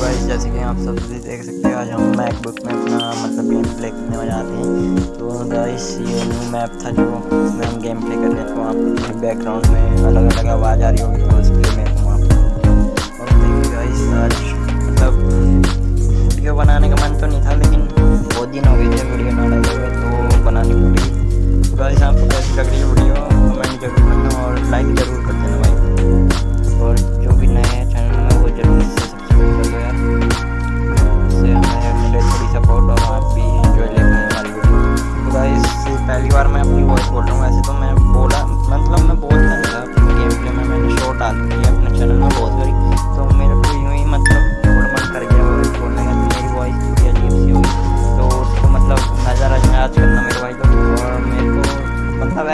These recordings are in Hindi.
गाइस जैसे कि आप सब देख सकते हैं, आज हम मैकबुक में अपना मतलब गेम प्ले करने जाते हैं। तो गाइस ये न्यू मैप था जो इसमें हम गेम प्ले कर रहे हैं। तो आपको बैकग्राउंड में अलग अलग आवाज़ आ रही होगी तो लिए मैं हूँ आपको और गाइस आज मतलब वीडियो बनाने का मन तो नहीं था, लेकिन बहुत दिन हो गए थे वीडियो ना डाले हुए तो बनानी पड़ी। गाइस आपको कैसी लग रही है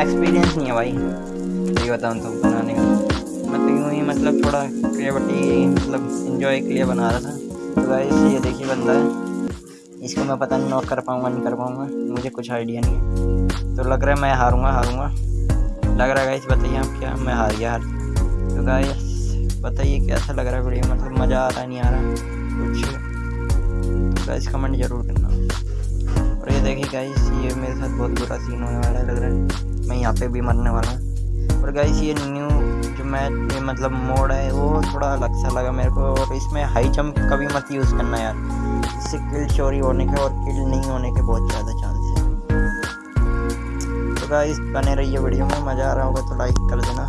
एक्सपीरियंस नहीं है भाई। सही बताऊँ तो बनाने का मैं तो यूँ ही मतलब थोड़ा क्रिएटिविटी मतलब इंजॉय के लिए बना रहा था। तो गाइस ये देखिए बंदा है। इसको मैं पता नहीं नॉक कर पाऊँगा, नहीं कर पाऊँगा। मुझे कुछ आइडिया नहीं है। तो लग रहा है मैं हारूँगा हारूँगा। लग रहा है गाइस बताइए आप क्या? मैं हार गया, हार तो गाइस बताइए कैसा लग रहा है वीडियो मतलब मज़ा आ रहा नहीं आ रहा? कुछ तो गाइस कमेंट ज़रूर करना। ये देखिए गाइस ये मेरे साथ बहुत बुरा सीन होने वाला है, लग रहा है। मैं यहाँ पे भी मरने वाला हूँ। और गाइस ये न्यू जो मैच मतलब मोड है, वो थोड़ा अलग सा लगा मेरे को। और इसमें हाई जंप कभी मत यूज़ करना यार। इससे किल चोरी होने के और किल नहीं होने के बहुत ज़्यादा चांस है। तो गाइस बने रहिए वीडियो में, मज़ा आ रहा होगा तो लाइक कर देना।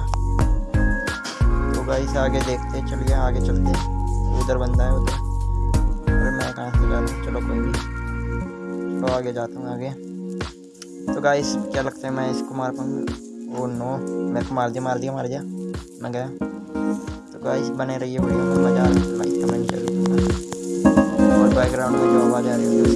तो गाइस आगे देखते चलिए आगे चलते उधर बंदा है उधर। अरे मैं कहाँ से जा रहा हूँ? चलो कोई नहीं। तो आगे जाता हूँ आगे। तो गाइस क्या लगता है मैं इसको मार पाऊँगा? ओ नो मेरे को मार दिया मार दिया मार दिया। मैं गया। तो गाइस बने रहिए वीडियो में, मज़ा आ रहा है। कमेंट ज़रूर और बैकग्राउंड में जो आवाज़ आ रही है